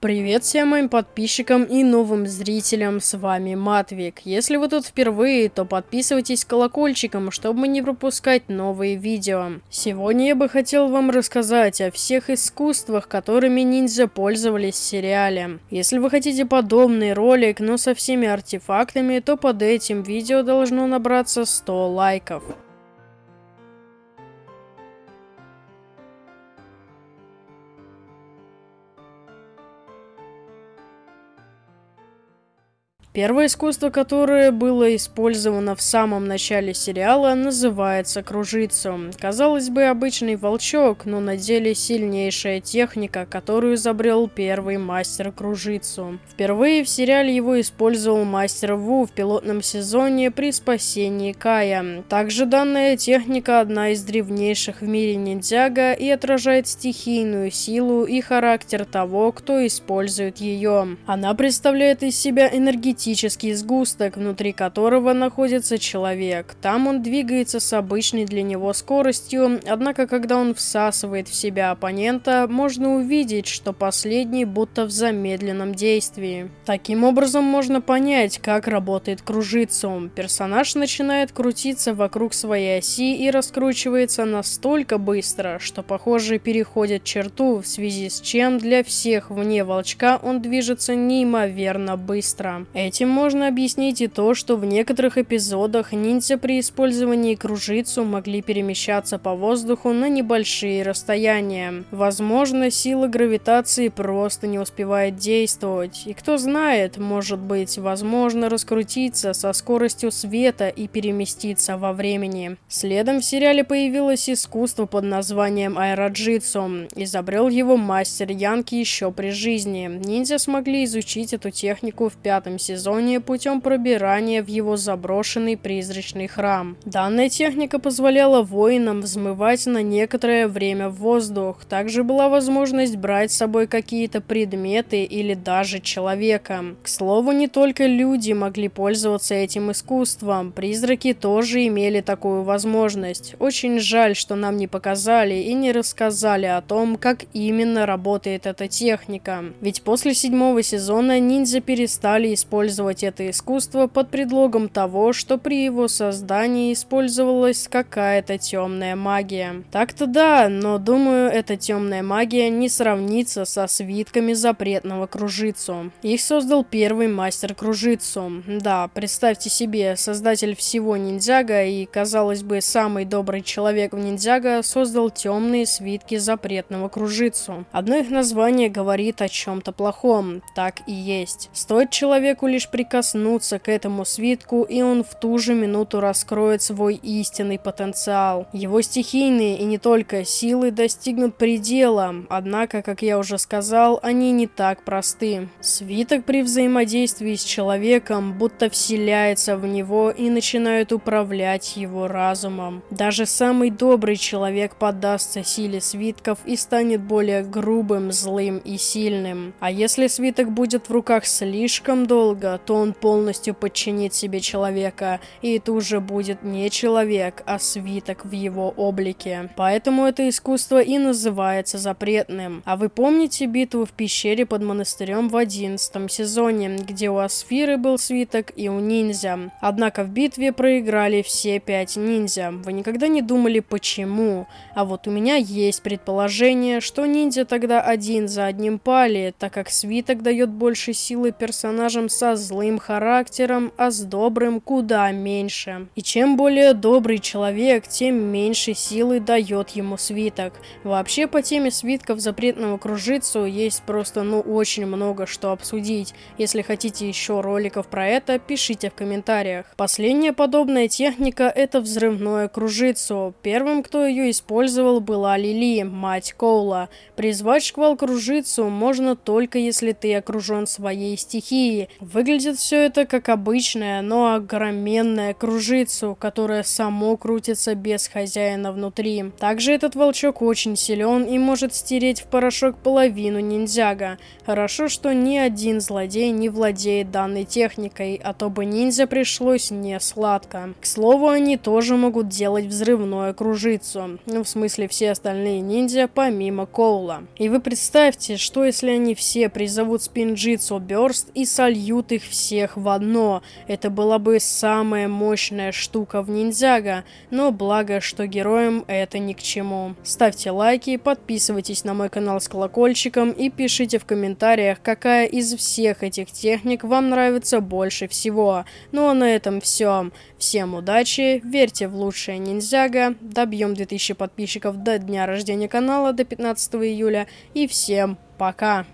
Привет всем моим подписчикам и новым зрителям, с вами Матвик. Если вы тут впервые, то подписывайтесь колокольчиком, чтобы не пропускать новые видео. Сегодня я бы хотел вам рассказать о всех искусствах, которыми ниндзя пользовались в сериале. Если вы хотите подобный ролик, но со всеми артефактами, то под этим видео должно набраться 100 лайков. Первое искусство, которое было использовано в самом начале сериала, называется кружицу. Казалось бы, обычный волчок, но на деле сильнейшая техника, которую изобрел первый мастер кружицу. Впервые в сериале его использовал мастер Ву в пилотном сезоне при спасении Кая. Также данная техника одна из древнейших в мире ниндзяга и отражает стихийную силу и характер того, кто использует ее. Она представляет из себя энергетическую энергетический сгусток, внутри которого находится человек. Там он двигается с обычной для него скоростью, однако когда он всасывает в себя оппонента, можно увидеть, что последний будто в замедленном действии. Таким образом можно понять, как работает кружицу. Персонаж начинает крутиться вокруг своей оси и раскручивается настолько быстро, что похоже переходит черту, в связи с чем для всех вне волчка он движется неимоверно быстро. Эти Этим можно объяснить и то, что в некоторых эпизодах ниндзя при использовании кружицу могли перемещаться по воздуху на небольшие расстояния. Возможно, сила гравитации просто не успевает действовать. И кто знает, может быть, возможно раскрутиться со скоростью света и переместиться во времени. Следом в сериале появилось искусство под названием аэроджитсу. Изобрел его мастер Янки еще при жизни. Ниндзя смогли изучить эту технику в пятом сезоне сезоне путем пробирания в его заброшенный призрачный храм. Данная техника позволяла воинам взмывать на некоторое время в воздух. Также была возможность брать с собой какие-то предметы или даже человека. К слову, не только люди могли пользоваться этим искусством, призраки тоже имели такую возможность. Очень жаль, что нам не показали и не рассказали о том, как именно работает эта техника. Ведь после седьмого сезона ниндзя перестали использовать использовать это искусство под предлогом того, что при его создании использовалась какая-то темная магия. Так-то да, но думаю, эта темная магия не сравнится со свитками запретного кружицу. Их создал первый мастер кружицу. Да, представьте себе, создатель всего ниндзяга и, казалось бы, самый добрый человек в ниндзяга создал темные свитки запретного кружицу. Одно их название говорит о чем-то плохом. Так и есть. Стоит человеку лишь лишь прикоснуться к этому свитку, и он в ту же минуту раскроет свой истинный потенциал. Его стихийные и не только силы достигнут предела, однако, как я уже сказал, они не так просты. Свиток при взаимодействии с человеком будто вселяется в него и начинает управлять его разумом. Даже самый добрый человек поддастся силе свитков и станет более грубым, злым и сильным. А если свиток будет в руках слишком долго, то он полностью подчинит себе человека, и это уже будет не человек, а свиток в его облике. Поэтому это искусство и называется запретным. А вы помните битву в пещере под монастырем в одиннадцатом сезоне, где у Асфиры был свиток и у ниндзя? Однако в битве проиграли все пять ниндзя. Вы никогда не думали почему? А вот у меня есть предположение, что ниндзя тогда один за одним пали, так как свиток дает больше силы персонажам со злым характером, а с добрым куда меньше. И чем более добрый человек, тем меньше силы дает ему свиток. Вообще по теме свитков запретного кружицу есть просто ну очень много что обсудить. Если хотите еще роликов про это, пишите в комментариях. Последняя подобная техника это взрывное кружицу. Первым, кто ее использовал, была Лили, мать Коула. Призвать шквал кружицу можно только если ты окружен своей стихией. Выглядит Выглядит все это как обычное, но огроменное кружицу, которое само крутится без хозяина внутри. Также этот волчок очень силен и может стереть в порошок половину ниндзяга. Хорошо, что ни один злодей не владеет данной техникой, а то бы ниндзя пришлось не сладко. К слову, они тоже могут делать взрывное кружицу. Ну, в смысле, все остальные ниндзя, помимо Коула. И вы представьте, что если они все призовут Спинджитсу Бёрст и сольют их всех в одно. Это была бы самая мощная штука в ниндзяго, но благо, что героям это ни к чему. Ставьте лайки, подписывайтесь на мой канал с колокольчиком и пишите в комментариях, какая из всех этих техник вам нравится больше всего. Ну а на этом все. Всем удачи, верьте в лучшее ниндзяго, добьем 2000 подписчиков до дня рождения канала, до 15 июля, и всем пока!